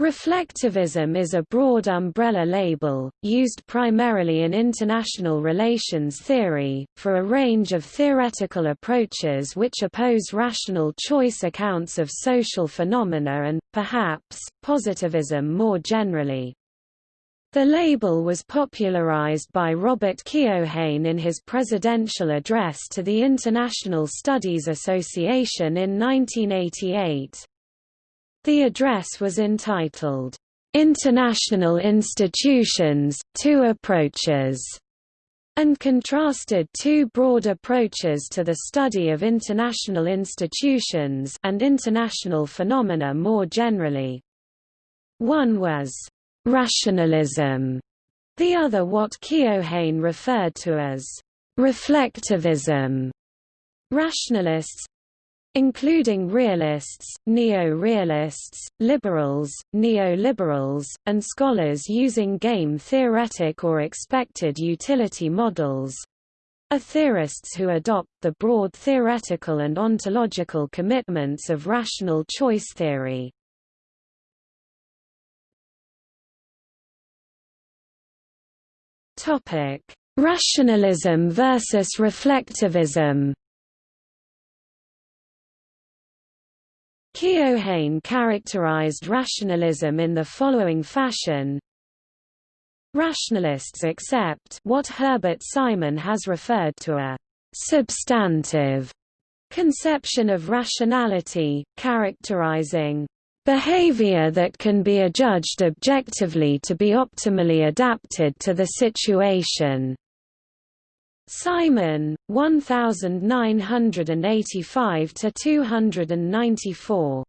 Reflectivism is a broad umbrella label, used primarily in international relations theory, for a range of theoretical approaches which oppose rational choice accounts of social phenomena and, perhaps, positivism more generally. The label was popularized by Robert Keohane in his presidential address to the International Studies Association in 1988. The address was entitled, "'International Institutions, Two Approaches' and contrasted two broad approaches to the study of international institutions and international phenomena more generally. One was rationalism, the other what Keohane referred to as reflectivism. Rationalists, including realists, neo-realists, liberals, neoliberals, and scholars using game theoretic or expected utility models are theorists who adopt the broad theoretical and ontological commitments of rational choice theory. Rationalism versus reflectivism Keohane characterized rationalism in the following fashion Rationalists accept what Herbert Simon has referred to a substantive conception of rationality, characterizing behavior that can be adjudged objectively to be optimally adapted to the situation. Simon, 1985 to 294.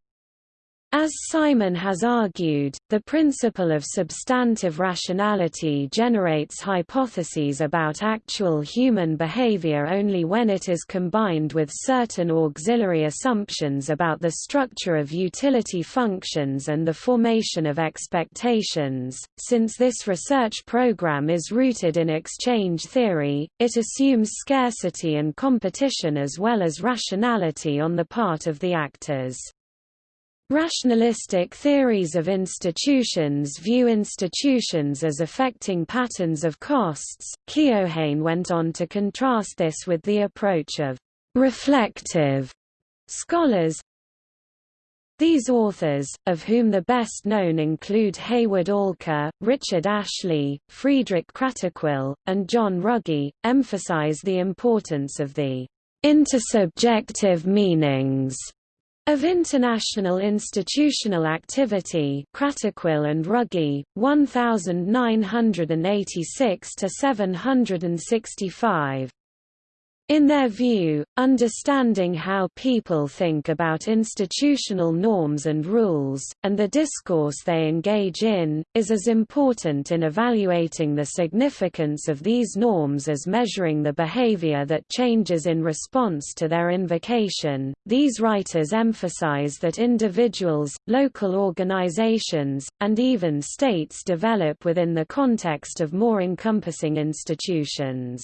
As Simon has argued, the principle of substantive rationality generates hypotheses about actual human behavior only when it is combined with certain auxiliary assumptions about the structure of utility functions and the formation of expectations. Since this research program is rooted in exchange theory, it assumes scarcity and competition as well as rationality on the part of the actors. Rationalistic theories of institutions view institutions as affecting patterns of costs. Keohane went on to contrast this with the approach of reflective scholars. These authors, of whom the best known include Hayward Alker, Richard Ashley, Friedrich Kratochwil, and John Ruggie, emphasize the importance of the intersubjective meanings of international institutional activity Kratochwil and Ruggie, 1986–765 in their view, understanding how people think about institutional norms and rules, and the discourse they engage in, is as important in evaluating the significance of these norms as measuring the behavior that changes in response to their invocation. These writers emphasize that individuals, local organizations, and even states develop within the context of more encompassing institutions.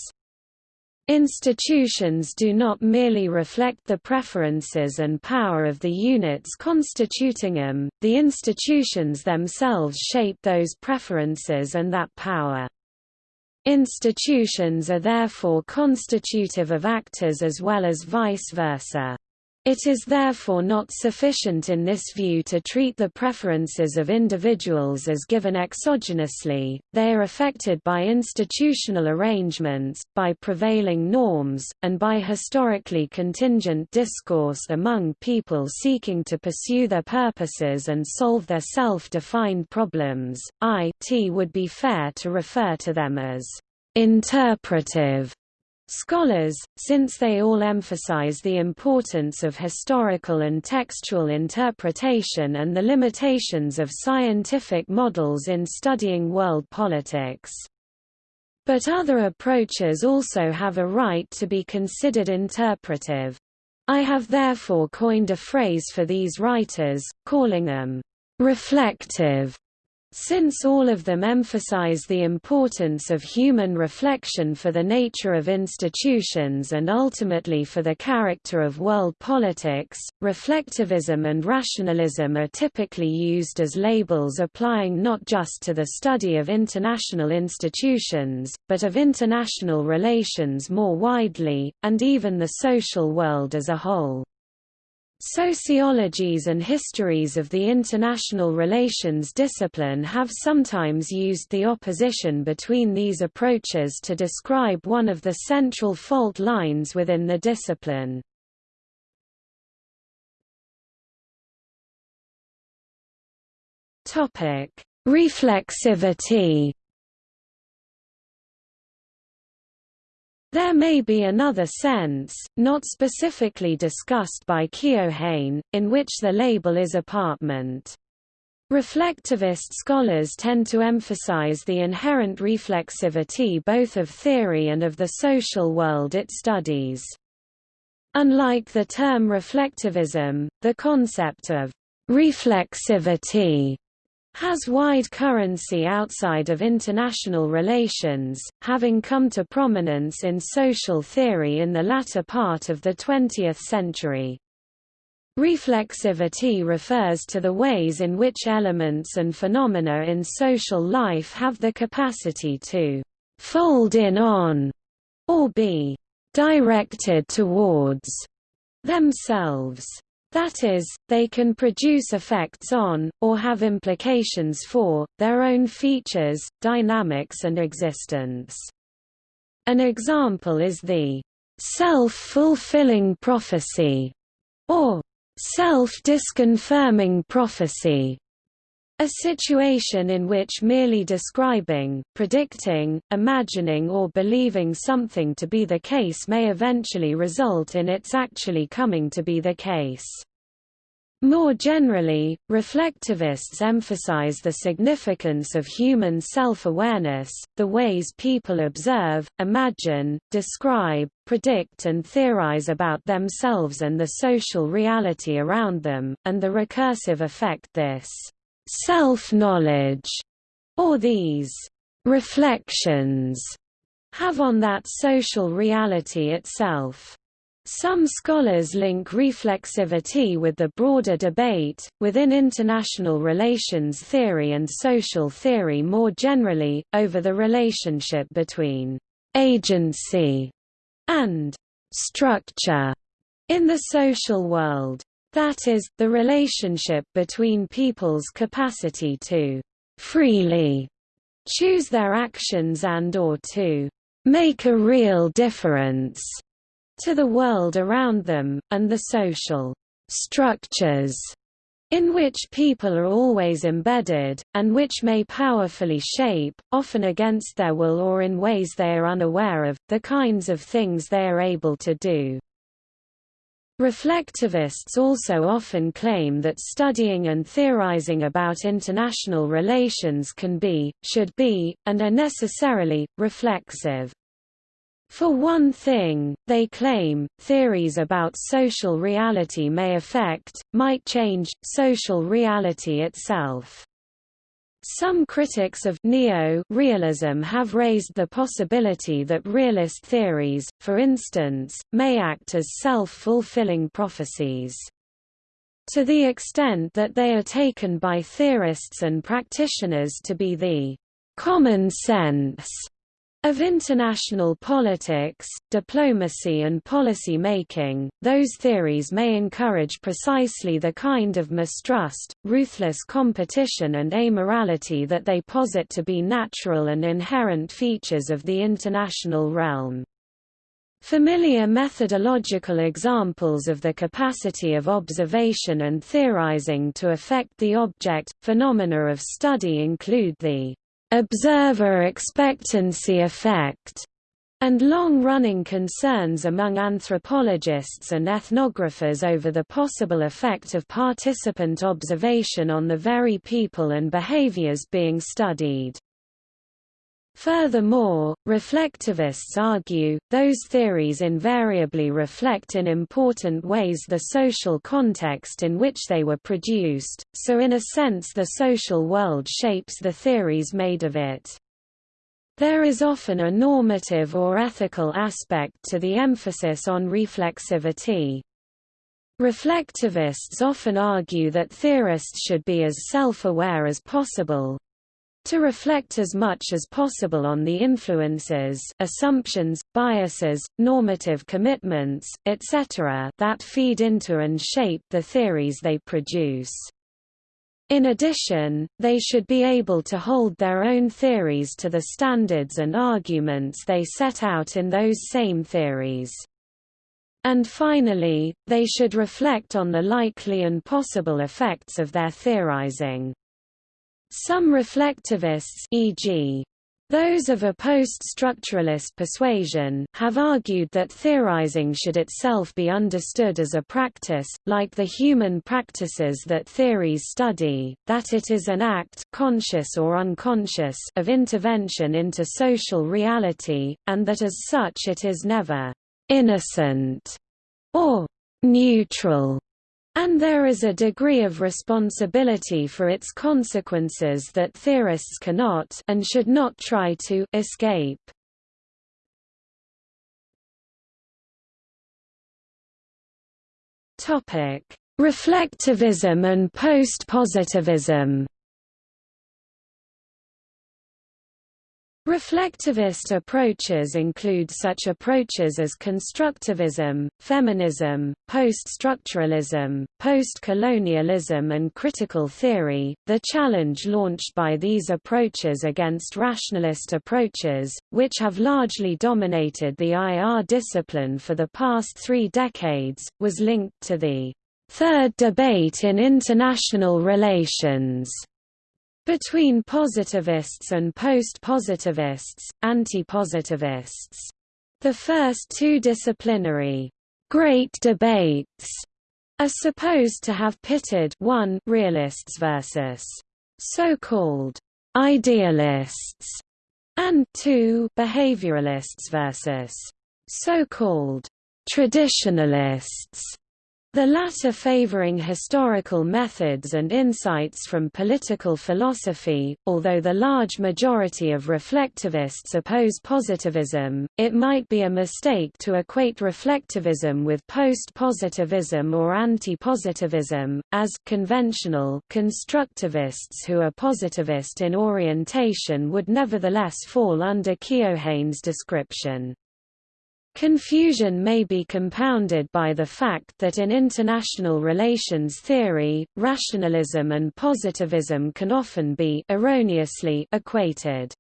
Institutions do not merely reflect the preferences and power of the units constituting them, the institutions themselves shape those preferences and that power. Institutions are therefore constitutive of actors as well as vice versa. It is therefore not sufficient in this view to treat the preferences of individuals as given exogenously, they are affected by institutional arrangements, by prevailing norms, and by historically contingent discourse among people seeking to pursue their purposes and solve their self-defined problems. I t would be fair to refer to them as interpretive Scholars, since they all emphasize the importance of historical and textual interpretation and the limitations of scientific models in studying world politics. But other approaches also have a right to be considered interpretive. I have therefore coined a phrase for these writers, calling them reflective Since all of them emphasize the importance of human reflection for the nature of institutions and ultimately for the character of world politics, reflectivism and rationalism are typically used as labels applying not just to the study of international institutions, but of international relations more widely, and even the social world as a whole. Sociologies and histories of the international relations discipline have sometimes used the opposition between these approaches to describe one of the central fault lines within the discipline. Reflexivity There may be another sense, not specifically discussed by Keohane, in which the label is apartment. Reflectivist scholars tend to emphasize the inherent reflexivity both of theory and of the social world it studies. Unlike the term reflectivism, the concept of reflexivity has wide currency outside of international relations, having come to prominence in social theory in the latter part of the 20th century. Reflexivity refers to the ways in which elements and phenomena in social life have the capacity to fold in on or be directed towards themselves. That is, they can produce effects on, or have implications for, their own features, dynamics and existence. An example is the self-fulfilling prophecy, or self-disconfirming prophecy, a situation in which merely describing, predicting, imagining or believing something to be the case may eventually result in its actually coming to be the case. More generally, reflectivists emphasize the significance of human self-awareness, the ways people observe, imagine, describe, predict and theorize about themselves and the social reality around them, and the recursive effect this self-knowledge, or these reflections, have on that social reality itself. Some scholars link reflexivity with the broader debate, within international relations theory and social theory more generally, over the relationship between agency and structure in the social world. That is, the relationship between people's capacity to freely choose their actions and or to make a real difference to the world around them, and the social structures in which people are always embedded, and which may powerfully shape, often against their will or in ways they are unaware of, the kinds of things they are able to do. Reflectivists also often claim that studying and theorizing about international relations can be, should be, and are necessarily, reflexive. For one thing, they claim, theories about social reality may affect, might change, social reality itself. Some critics of neo-realism have raised the possibility that realist theories, for instance, may act as self-fulfilling prophecies. To the extent that they are taken by theorists and practitioners to be the common sense of international politics, diplomacy and policy making, those theories may encourage precisely the kind of mistrust, ruthless competition and amorality that they posit to be natural and inherent features of the international realm. Familiar methodological examples of the capacity of observation and theorizing to affect the object, phenomena of study include the observer expectancy effect, and long-running concerns among anthropologists and ethnographers over the possible effect of participant observation on the very people and behaviors being studied. Furthermore, reflectivists argue, those theories invariably reflect in important ways the social context in which they were produced, so in a sense the social world shapes the theories made of it. There is often a normative or ethical aspect to the emphasis on reflexivity. Reflectivists often argue that theorists should be as self-aware as possible, to reflect as much as possible on the influences, assumptions, biases, normative commitments, etc. that feed into and shape the theories they produce. In addition, they should be able to hold their own theories to the standards and arguments they set out in those same theories. And finally, they should reflect on the likely and possible effects of their theorizing. Some reflectivists e.g. Those of a post-structuralist persuasion have argued that theorizing should itself be understood as a practice, like the human practices that theories study, that it is an act conscious or unconscious of intervention into social reality, and that as such it is never «innocent» or «neutral» And there is a degree of responsibility for its consequences that theorists cannot and should not try to escape. Topic: Reflectivism and post-positivism. Reflectivist approaches include such approaches as constructivism, feminism, post-structuralism, post-colonialism and critical theory. The challenge launched by these approaches against rationalist approaches, which have largely dominated the IR discipline for the past three decades, was linked to the third debate in international relations between positivists and post-positivists, anti-positivists. The first two disciplinary great debates are supposed to have pitted 1 realists versus so-called idealists and 2 behavioralists versus so-called traditionalists the latter favoring historical methods and insights from political philosophy. Although the large majority of reflectivists oppose positivism, it might be a mistake to equate reflectivism with post-positivism or anti-positivism, as conventional constructivists who are positivist in orientation would nevertheless fall under Keohane's description. Confusion may be compounded by the fact that in international relations theory, rationalism and positivism can often be erroneously equated.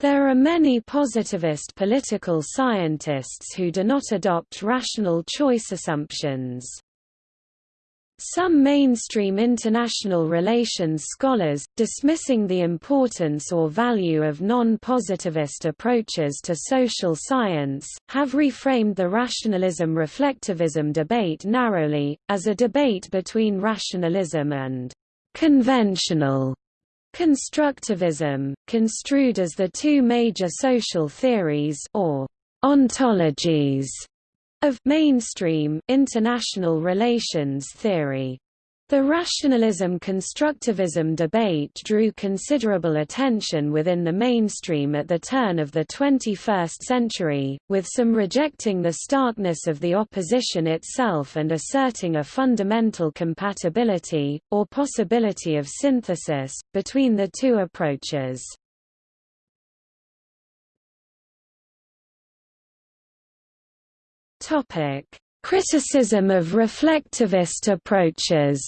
There are many positivist political scientists who do not adopt rational choice assumptions. Some mainstream international relations scholars, dismissing the importance or value of non-positivist approaches to social science, have reframed the rationalism-reflectivism debate narrowly, as a debate between rationalism and conventional constructivism, construed as the two major social theories or ontologies of mainstream international relations theory. The rationalism-constructivism debate drew considerable attention within the mainstream at the turn of the 21st century, with some rejecting the starkness of the opposition itself and asserting a fundamental compatibility, or possibility of synthesis, between the two approaches. Topic: Criticism of reflectivist approaches.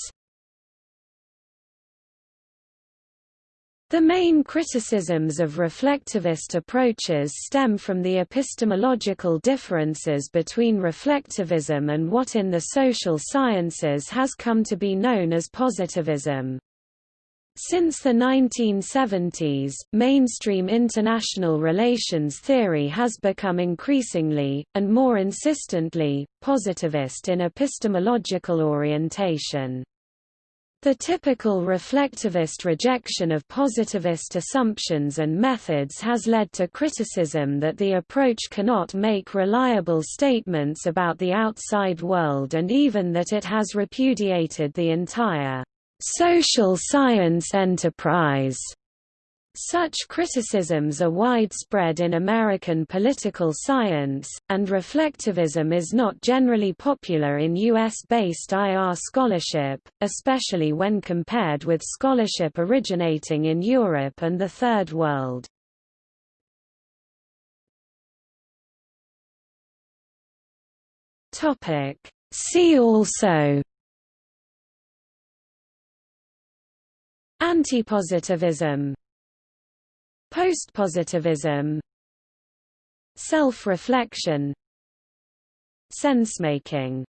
The main criticisms of reflectivist approaches stem from the epistemological differences between reflectivism and what in the social sciences has come to be known as positivism. Since the 1970s, mainstream international relations theory has become increasingly, and more insistently, positivist in epistemological orientation. The typical reflectivist rejection of positivist assumptions and methods has led to criticism that the approach cannot make reliable statements about the outside world and even that it has repudiated the entire social science enterprise. Such criticisms are widespread in American political science, and reflectivism is not generally popular in U.S.-based IR scholarship, especially when compared with scholarship originating in Europe and the Third World. See also Antipositivism Postpositivism Self-reflection Sensemaking